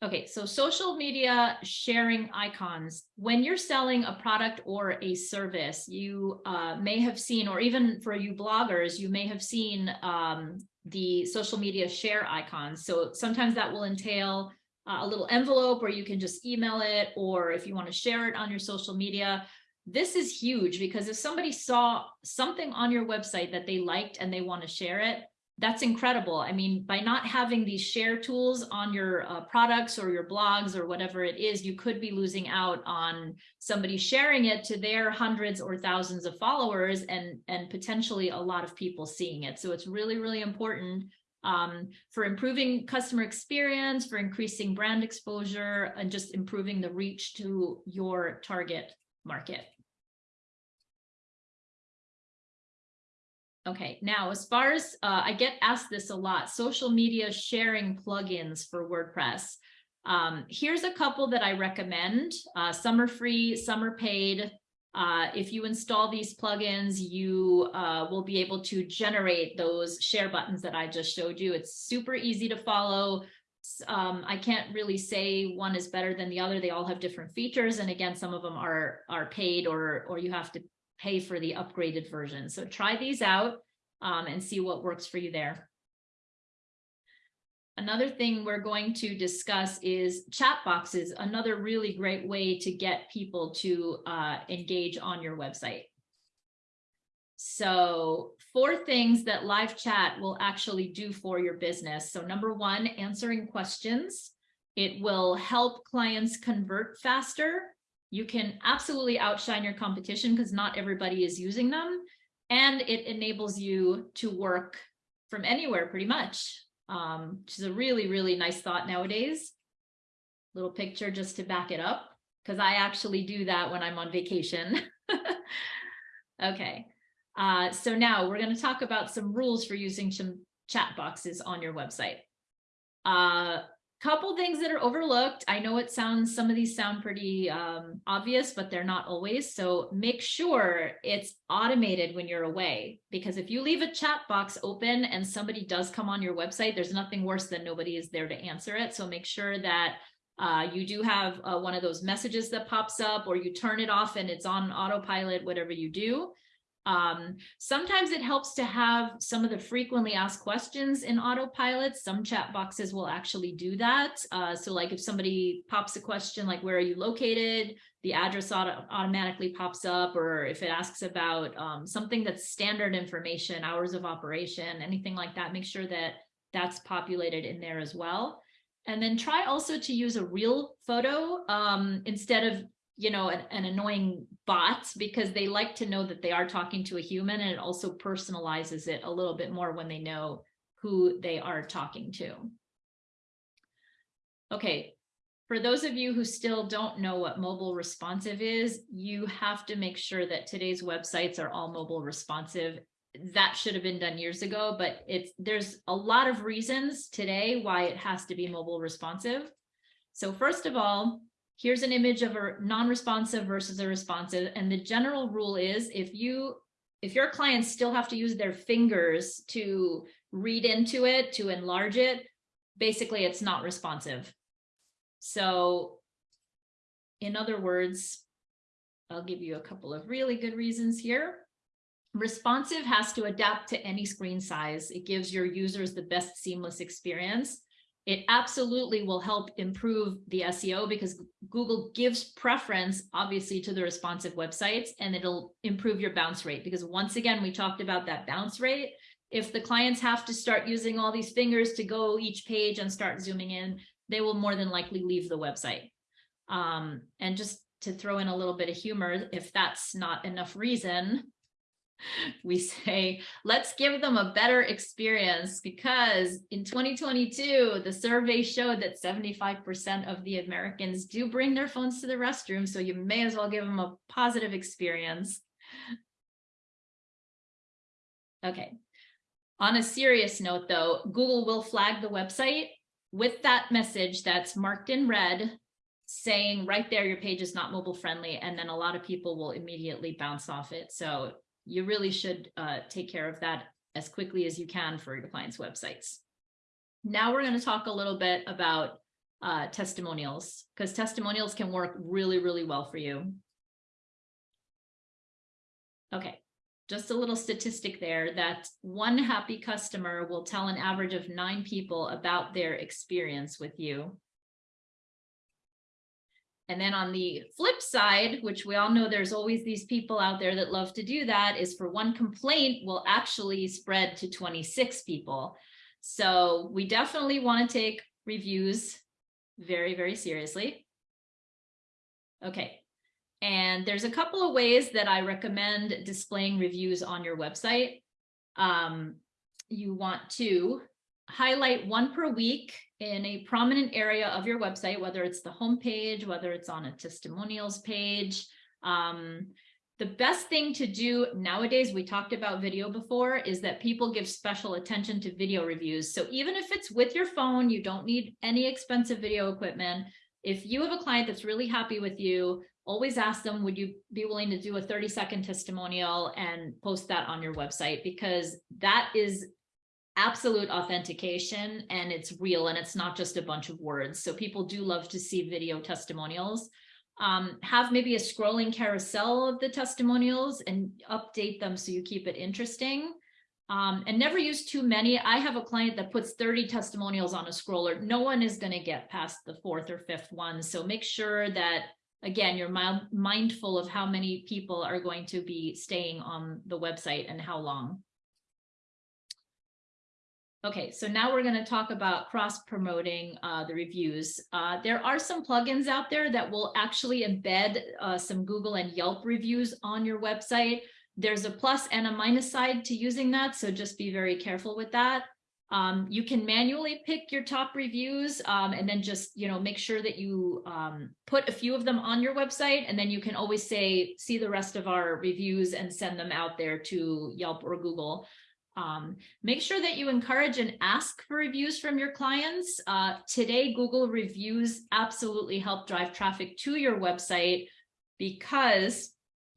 Okay, so social media sharing icons. When you're selling a product or a service, you uh, may have seen, or even for you bloggers, you may have seen um, the social media share icons. So sometimes that will entail uh, a little envelope where you can just email it, or if you want to share it on your social media. This is huge because if somebody saw something on your website that they liked and they want to share it, that's incredible. I mean, by not having these share tools on your uh, products or your blogs or whatever it is, you could be losing out on somebody sharing it to their hundreds or thousands of followers and, and potentially a lot of people seeing it. So it's really, really important um, for improving customer experience, for increasing brand exposure, and just improving the reach to your target market. Okay, now as far as uh, I get asked this a lot, social media sharing plugins for WordPress. Um, here's a couple that I recommend. Uh, some are free, some are paid. Uh, if you install these plugins, you uh, will be able to generate those share buttons that I just showed you. It's super easy to follow. Um, I can't really say one is better than the other. They all have different features. And again, some of them are, are paid or, or you have to pay for the upgraded version. So try these out um, and see what works for you there. Another thing we're going to discuss is chat boxes, another really great way to get people to uh, engage on your website. So four things that live chat will actually do for your business. So number one, answering questions. It will help clients convert faster you can absolutely outshine your competition because not everybody is using them. And it enables you to work from anywhere pretty much, um, which is a really, really nice thought nowadays. Little picture just to back it up, because I actually do that when I'm on vacation. okay, uh, so now we're going to talk about some rules for using some chat boxes on your website. Uh, couple things that are overlooked. I know it sounds, some of these sound pretty um, obvious, but they're not always. So make sure it's automated when you're away, because if you leave a chat box open and somebody does come on your website, there's nothing worse than nobody is there to answer it. So make sure that uh, you do have uh, one of those messages that pops up or you turn it off and it's on autopilot, whatever you do. Um, sometimes it helps to have some of the frequently asked questions in autopilot. Some chat boxes will actually do that. Uh, so like if somebody pops a question like, where are you located? The address auto automatically pops up, or if it asks about um, something that's standard information, hours of operation, anything like that, make sure that that's populated in there as well. And then try also to use a real photo um, instead of you know, an, an, annoying bot because they like to know that they are talking to a human and it also personalizes it a little bit more when they know who they are talking to. Okay, for those of you who still don't know what mobile responsive is, you have to make sure that today's websites are all mobile responsive. That should have been done years ago, but it's there's a lot of reasons today why it has to be mobile responsive. So first of all, here's an image of a non-responsive versus a responsive. And the general rule is if you if your clients still have to use their fingers to read into it, to enlarge it, basically it's not responsive. So in other words, I'll give you a couple of really good reasons here. Responsive has to adapt to any screen size. It gives your users the best seamless experience. It absolutely will help improve the SEO because Google gives preference, obviously, to the responsive websites, and it'll improve your bounce rate. Because once again, we talked about that bounce rate. If the clients have to start using all these fingers to go each page and start zooming in, they will more than likely leave the website. Um, and just to throw in a little bit of humor, if that's not enough reason, we say, let's give them a better experience because in 2022, the survey showed that 75% of the Americans do bring their phones to the restroom. So you may as well give them a positive experience. Okay. On a serious note, though, Google will flag the website with that message that's marked in red saying right there, your page is not mobile friendly. And then a lot of people will immediately bounce off it. So you really should uh, take care of that as quickly as you can for your clients' websites. Now we're going to talk a little bit about uh, testimonials because testimonials can work really, really well for you. Okay, just a little statistic there that one happy customer will tell an average of nine people about their experience with you. And then on the flip side, which we all know there's always these people out there that love to do that, is for one complaint will actually spread to 26 people. So we definitely want to take reviews very, very seriously. Okay. And there's a couple of ways that I recommend displaying reviews on your website. Um, you want to highlight one per week in a prominent area of your website, whether it's the home page, whether it's on a testimonials page. Um, the best thing to do nowadays, we talked about video before, is that people give special attention to video reviews. So even if it's with your phone, you don't need any expensive video equipment. If you have a client that's really happy with you, always ask them, would you be willing to do a 30 second testimonial and post that on your website? Because that is absolute authentication and it's real and it's not just a bunch of words. So people do love to see video testimonials. Um, have maybe a scrolling carousel of the testimonials and update them so you keep it interesting. Um, and never use too many. I have a client that puts 30 testimonials on a scroller. No one is going to get past the fourth or fifth one. So make sure that, again, you're mindful of how many people are going to be staying on the website and how long. Okay, so now we're going to talk about cross promoting uh, the reviews. Uh, there are some plugins out there that will actually embed uh, some Google and Yelp reviews on your website. There's a plus and a minus side to using that, so just be very careful with that. Um, you can manually pick your top reviews um, and then just, you know, make sure that you um, put a few of them on your website and then you can always say, see the rest of our reviews and send them out there to Yelp or Google. Um, make sure that you encourage and ask for reviews from your clients. Uh, today, Google reviews absolutely help drive traffic to your website because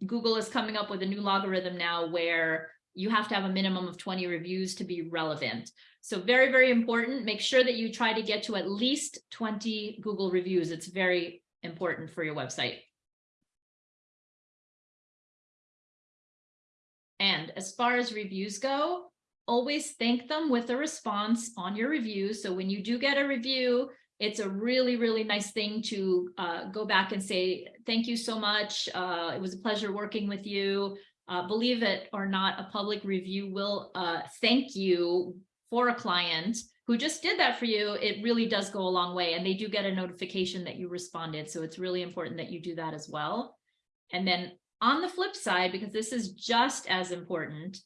Google is coming up with a new logarithm now where you have to have a minimum of 20 reviews to be relevant. So very, very important. Make sure that you try to get to at least 20 Google reviews. It's very important for your website. And as far as reviews go, always thank them with a response on your review. So when you do get a review, it's a really, really nice thing to uh, go back and say, thank you so much. Uh, it was a pleasure working with you. Uh, believe it or not, a public review will uh, thank you for a client who just did that for you. It really does go a long way and they do get a notification that you responded. So it's really important that you do that as well. And then on the flip side, because this is just as important,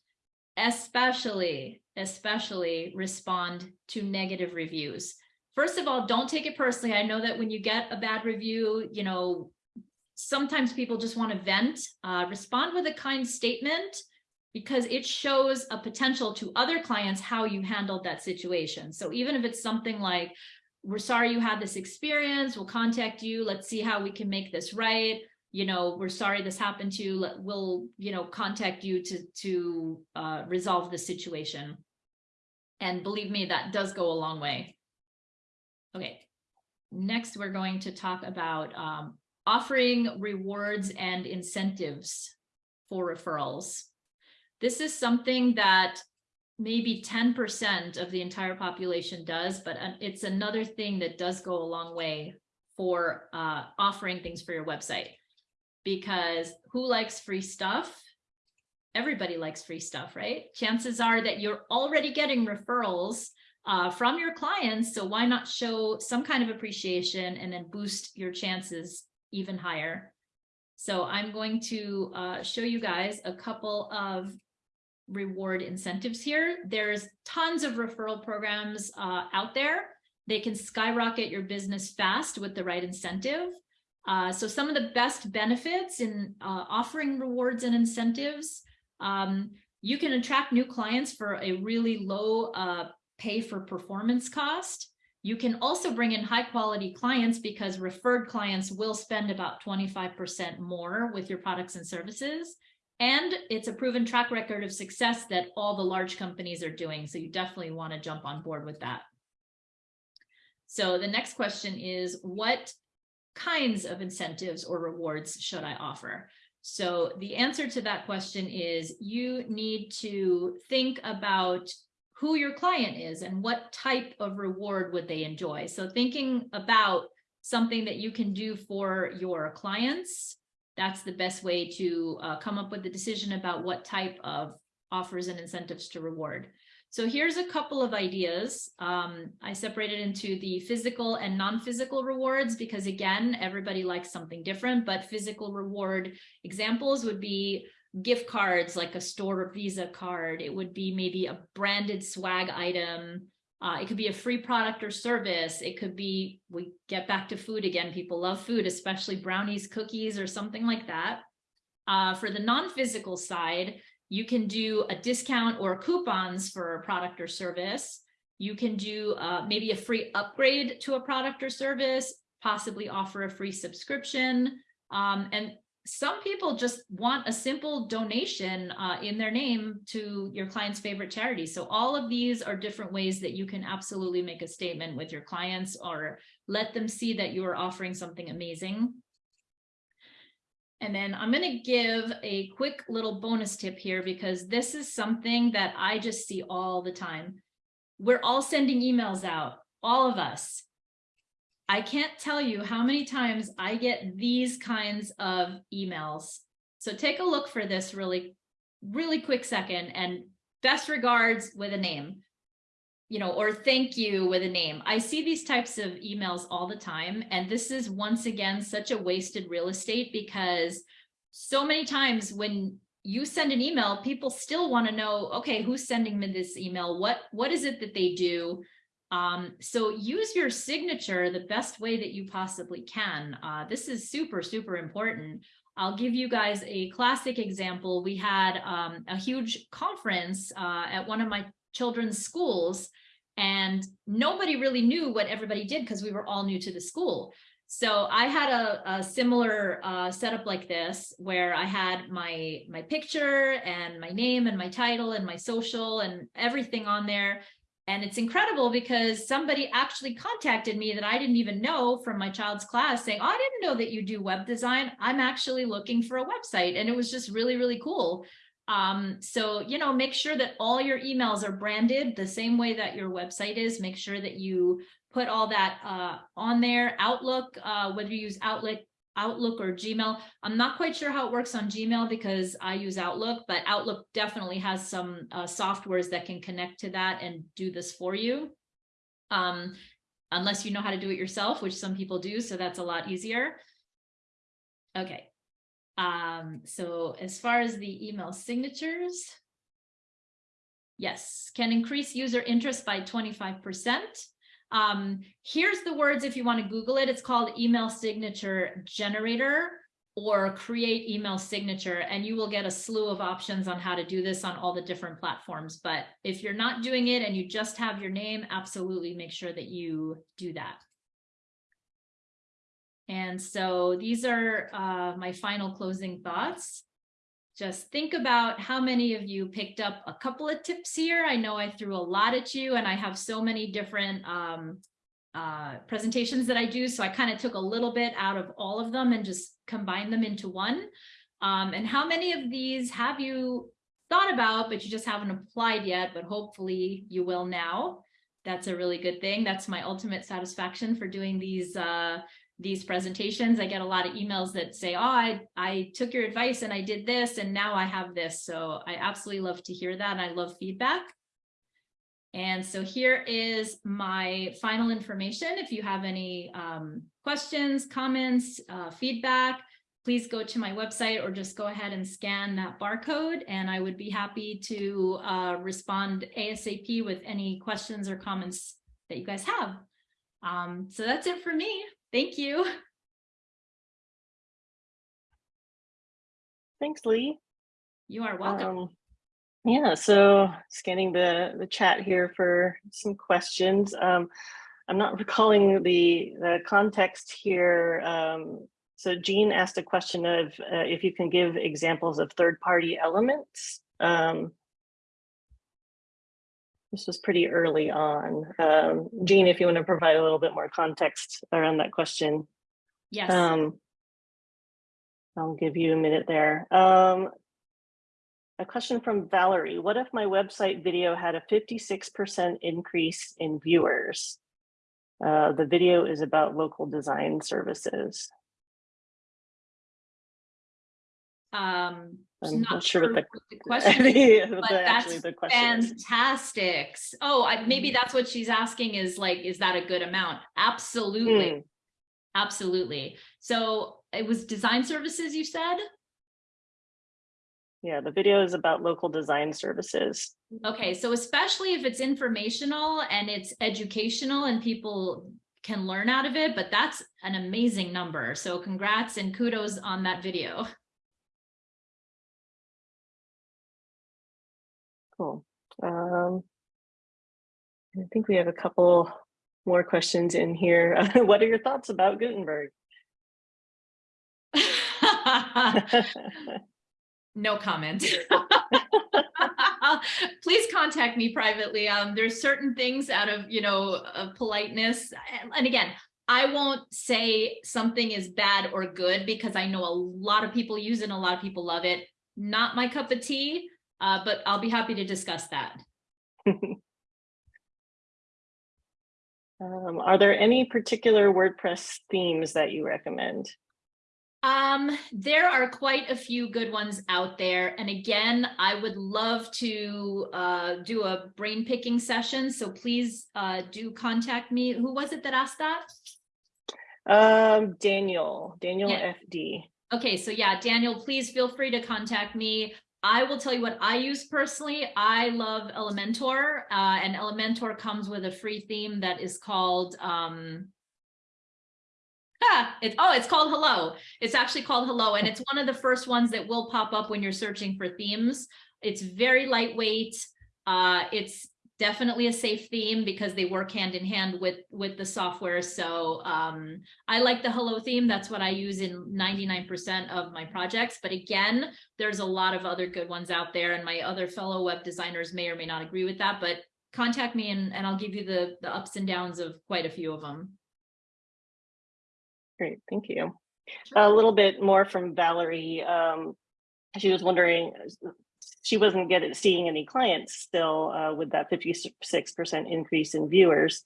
especially, especially respond to negative reviews. First of all, don't take it personally. I know that when you get a bad review, you know, sometimes people just want to vent. Uh, respond with a kind statement because it shows a potential to other clients how you handled that situation. So even if it's something like, we're sorry you had this experience, we'll contact you, let's see how we can make this right you know, we're sorry this happened to you. We'll, you know, contact you to, to uh, resolve the situation. And believe me, that does go a long way. Okay, next we're going to talk about um, offering rewards and incentives for referrals. This is something that maybe 10% of the entire population does, but uh, it's another thing that does go a long way for uh, offering things for your website. Because who likes free stuff? Everybody likes free stuff, right? Chances are that you're already getting referrals uh, from your clients. So why not show some kind of appreciation and then boost your chances even higher? So I'm going to uh, show you guys a couple of reward incentives here. There's tons of referral programs uh, out there. They can skyrocket your business fast with the right incentive. Uh, so some of the best benefits in uh, offering rewards and incentives, um, you can attract new clients for a really low uh, pay for performance cost. You can also bring in high quality clients because referred clients will spend about 25% more with your products and services. And it's a proven track record of success that all the large companies are doing. So you definitely want to jump on board with that. So the next question is, what kinds of incentives or rewards should I offer? So the answer to that question is you need to think about who your client is and what type of reward would they enjoy. So thinking about something that you can do for your clients that's the best way to uh, come up with the decision about what type of offers and incentives to reward. So here's a couple of ideas. Um, I separated into the physical and non-physical rewards because again, everybody likes something different, but physical reward examples would be gift cards like a store Visa card. It would be maybe a branded swag item. Uh, it could be a free product or service. It could be, we get back to food again. People love food, especially brownies, cookies, or something like that. Uh, for the non-physical side, you can do a discount or coupons for a product or service. You can do uh, maybe a free upgrade to a product or service, possibly offer a free subscription. Um, and some people just want a simple donation uh, in their name to your client's favorite charity. So all of these are different ways that you can absolutely make a statement with your clients or let them see that you are offering something amazing. And then I'm going to give a quick little bonus tip here because this is something that I just see all the time. We're all sending emails out, all of us. I can't tell you how many times I get these kinds of emails. So take a look for this really, really quick second and best regards with a name, you know, or thank you with a name. I see these types of emails all the time. And this is once again, such a wasted real estate because so many times when you send an email, people still want to know, okay, who's sending me this email? What, what is it that they do? Um, so use your signature the best way that you possibly can. Uh, this is super, super important. I'll give you guys a classic example. We had um, a huge conference uh, at one of my children's schools and nobody really knew what everybody did because we were all new to the school. So I had a, a similar uh, setup like this where I had my my picture and my name and my title and my social and everything on there. And it's incredible because somebody actually contacted me that I didn't even know from my child's class saying, oh, I didn't know that you do web design. I'm actually looking for a website. And it was just really, really cool. Um, so, you know, make sure that all your emails are branded the same way that your website is. Make sure that you put all that uh, on there. Outlook, uh, whether you use Outlook, Outlook or Gmail. I'm not quite sure how it works on Gmail because I use Outlook, but Outlook definitely has some uh, softwares that can connect to that and do this for you. Um, unless you know how to do it yourself, which some people do, so that's a lot easier. Okay. Um, so as far as the email signatures, yes, can increase user interest by 25%. Um, here's the words if you want to Google it. It's called email signature generator or create email signature and you will get a slew of options on how to do this on all the different platforms. But if you're not doing it and you just have your name, absolutely make sure that you do that. And so these are uh, my final closing thoughts just think about how many of you picked up a couple of tips here. I know I threw a lot at you and I have so many different um, uh, presentations that I do. So I kind of took a little bit out of all of them and just combined them into one. Um, and how many of these have you thought about, but you just haven't applied yet, but hopefully you will now. That's a really good thing. That's my ultimate satisfaction for doing these uh, these presentations. I get a lot of emails that say, oh, I, I took your advice and I did this and now I have this. So I absolutely love to hear that. And I love feedback. And so here is my final information. If you have any um, questions, comments, uh, feedback, please go to my website or just go ahead and scan that barcode and I would be happy to uh, respond ASAP with any questions or comments that you guys have. Um, so that's it for me. Thank you. Thanks, Lee. You are welcome. Um, yeah, so scanning the, the chat here for some questions. Um, I'm not recalling the, the context here. Um, so Jean asked a question of uh, if you can give examples of third-party elements. Um, this was pretty early on. Um, Jean, if you want to provide a little bit more context around that question. Yes. Um, I'll give you a minute there. Um, a question from Valerie. What if my website video had a 56% increase in viewers? Uh, the video is about local design services. Um, I'm not not sure what the- the question is, but actually that's the question is. fantastic. Oh, I, maybe that's what she's asking is like, is that a good amount? Absolutely. Hmm. Absolutely. So it was design services, you said? Yeah, the video is about local design services. Okay, so especially if it's informational and it's educational and people can learn out of it, but that's an amazing number. So congrats and kudos on that video. Cool. Um, I think we have a couple more questions in here. What are your thoughts about Gutenberg? No comment. Please contact me privately. Um, there's certain things out of, you know, of politeness. And, again, I won't say something is bad or good because I know a lot of people use it and a lot of people love it. Not my cup of tea, uh, but I'll be happy to discuss that. Um, are there any particular WordPress themes that you recommend? Um, there are quite a few good ones out there. And again, I would love to uh, do a brain picking session. So please uh, do contact me. Who was it that asked that? Um, Daniel, Daniel Yeah. FD. Okay, so yeah, Daniel, please feel free to contact me. I will tell you what I use personally. I love Elementor, uh, and Elementor comes with a free theme that is called um, ah, it's oh, it's called Hello. It's actually called Hello, and it's one of the first ones that will pop up when you're searching for themes. It's very lightweight. Uh, it's definitely a safe theme because they work hand in hand with with the software. So um, I like the Hello theme. That's what I use in 99% of my projects. But again, there's a lot of other good ones out there, and my other fellow web designers may or may not agree with that. But contact me, and, and I'll give you the the ups and downs of quite a few of them. Great, thank you. A little bit more from Valerie. Um, she was wondering, she wasn't getting seeing any clients still uh, with that 56% increase in viewers.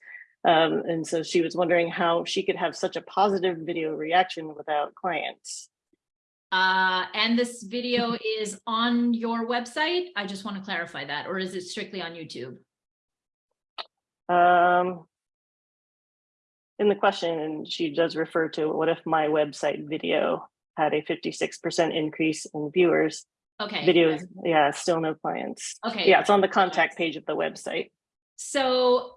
Um, and so she was wondering how she could have such a positive video reaction without clients. Uh, and this video is on your website. I just want to clarify that, or is it strictly on YouTube? Um, in the question, and she does refer to what if my website video had a 56% increase in viewers, Okay. videos, yeah, still no clients. Okay. Yeah, it's on the contact page of the website. So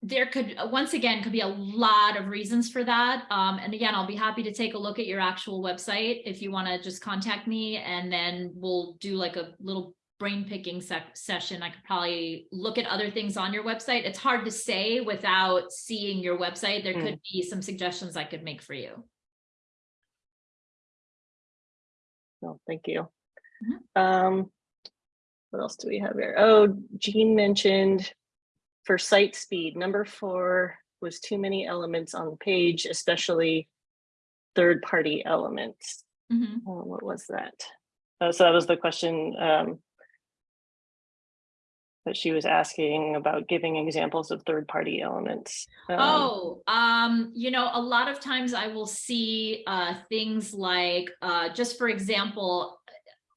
there could, once again, could be a lot of reasons for that. Um, and again, I'll be happy to take a look at your actual website if you want to just contact me and then we'll do like a little brain picking sec session. I could probably look at other things on your website. It's hard to say without seeing your website. There Mm. could be some suggestions I could make for you. No, thank you. Um, what else do we have here? Oh, Jean mentioned for site speed, number four, was too many elements on the page, especially third-party elements. Mhm. Oh, what was that? Oh, so that was the question um, that she was asking about giving examples of third-party elements. Um, Oh, um, you know, a lot of times I will see uh things like uh just for example,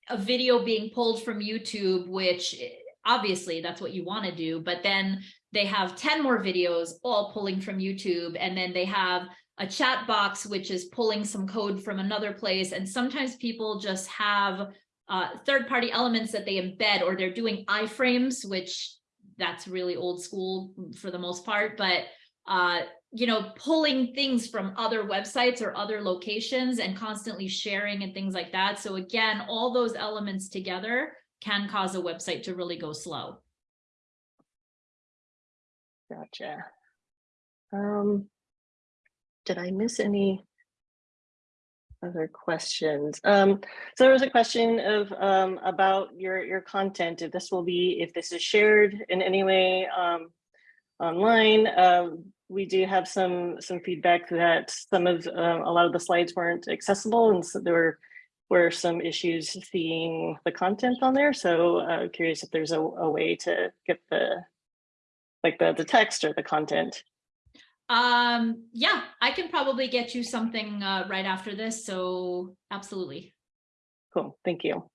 a video being pulled from YouTube, which eh, obviously that's what you want to do, but then they have 10 more videos all pulling from YouTube and then they have a chat box which is pulling some code from another place and sometimes people just have uh third-party elements that they embed or they're doing iframes which that's really old school for the most part but uh, you know, pulling things from other websites or other locations and constantly sharing and things like that. So again, all those elements together can cause a website to really go slow. Gotcha. Um, did I miss any other questions? Um, so there was a question of um, about your your content. If this will be if this is shared in any way um, online. Um, we do have some some feedback that some of um, a lot of the slides weren't accessible, and so there were were some issues seeing the content on there. So uh, curious if there's a, a way to get the like the the text or the content. Um, yeah, I can probably get you something uh, right after this. So absolutely. Cool, thank you.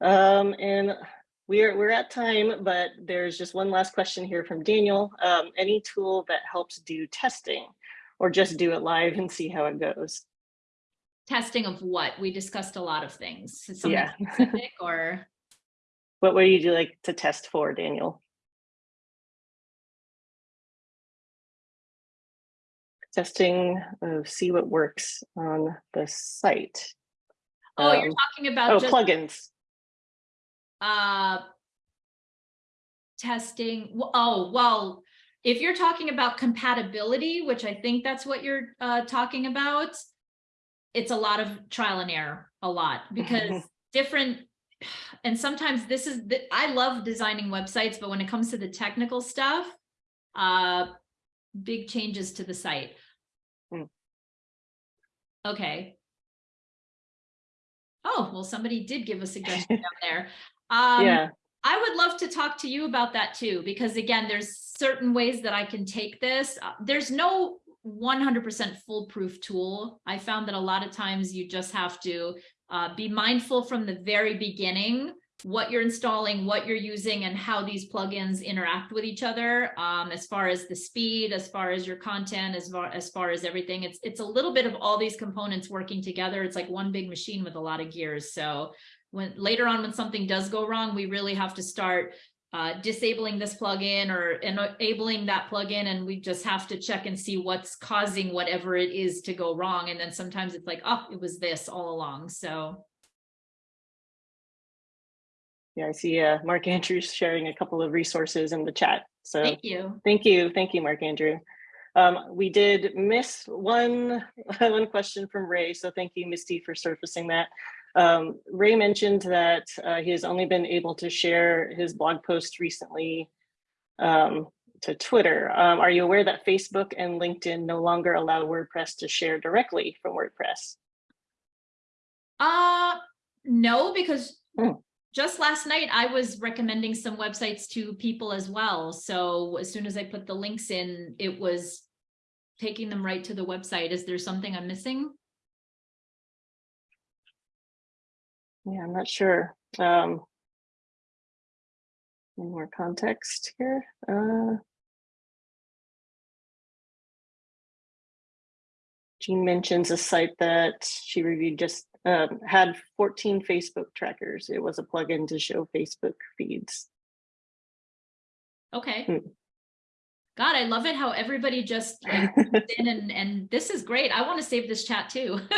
Um, and we're we're at time, but there's just one last question here from Daniel. Um, any tool that helps do testing, or just do it live and see how it goes? Testing of what? We discussed a lot of things. Something Yeah. specific or What would you like to test for, Daniel? Testing of see what works on the site. oh, you're Um, talking about Oh, plugins. Uh testing oh well if you're talking about compatibility which i think that's what you're uh talking about it's a lot of trial and error a lot because different and sometimes this is the, i love designing websites but when it comes to the technical stuff uh big changes to the site. Hmm. okay. Oh well somebody did give a suggestion down there um Yeah, I would love to talk to you about that too, because again, there's certain ways that I can take this. Uh, There's no 100% foolproof tool. I found that a lot of times you just have to uh, be mindful from the very beginning what you're installing, what you're using, and how these plugins interact with each other. Um, as far as the speed, as far as your content, as far as far as everything, it's it's a little bit of all these components working together. It's like one big machine with a lot of gears. So when later on when something does go wrong, we really have to start uh, disabling this plugin or enabling that plugin, and we just have to check and see what's causing whatever it is to go wrong. And then sometimes it's like, oh, it was this all along. So yeah, I see uh, Mark Andrews sharing a couple of resources in the chat. So thank you. Thank you, thank you, Mark Andrew. Um, we did miss one, one question from Ray, so thank you, Misty, for surfacing that. Um, Ray mentioned that uh, he has only been able to share his blog post recently um, to Twitter. Um, are you aware that Facebook and LinkedIn no longer allow WordPress to share directly from WordPress? Uh, no, because Hmm. just last night I was recommending some websites to people as well. So as soon as I put the links in, it was taking them right to the website. Is there something I'm missing? Yeah, I'm not sure. Um, any more context here? Uh, Jean mentions a site that she reviewed just um, had 14 Facebook trackers. It was a plugin to show Facebook feeds. Okay. Hmm. God, I love it how everybody just like in and, and this is great. I want to save this chat too.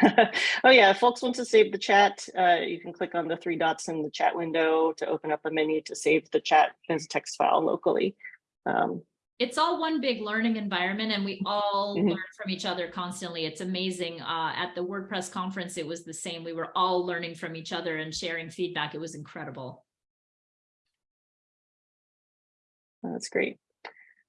oh yeah, if folks want to save the chat, uh, you can click on the three dots in the chat window to open up a menu to save the chat as a text file locally. Um, it's all one big learning environment and we all Mhm. learn from each other constantly. It's amazing. Uh, at the WordPress conference, it was the same. We were all learning from each other and sharing feedback. It was incredible. That's great.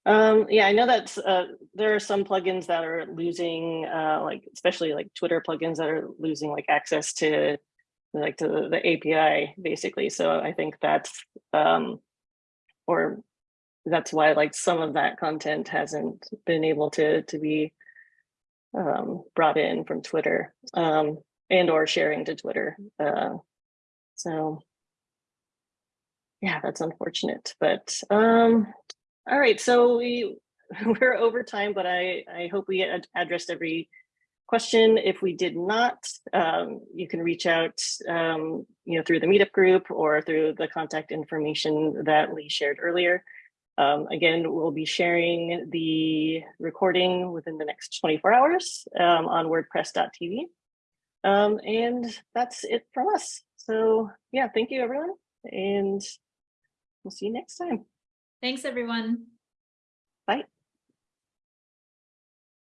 Um, yeah, I know that uh, there are some plugins that are losing, uh, like especially like Twitter plugins that are losing like access to like to the, the API basically. So I think that's um, or that's why like some of that content hasn't been able to to be um, brought in from Twitter um, and or sharing to Twitter. Uh, so yeah, that's unfortunate, but um, all right, so we we're over time, but I I hope we ad addressed every question. If we did not, um, you can reach out, um, you know, through the meetup group or through the contact information that Lee shared earlier. Um, again, we'll be sharing the recording within the next 24 hours um, on wordpress.tv. Um, and that's it from us. So yeah, thank you everyone. And we'll see you next time. Thanks, everyone. Bye.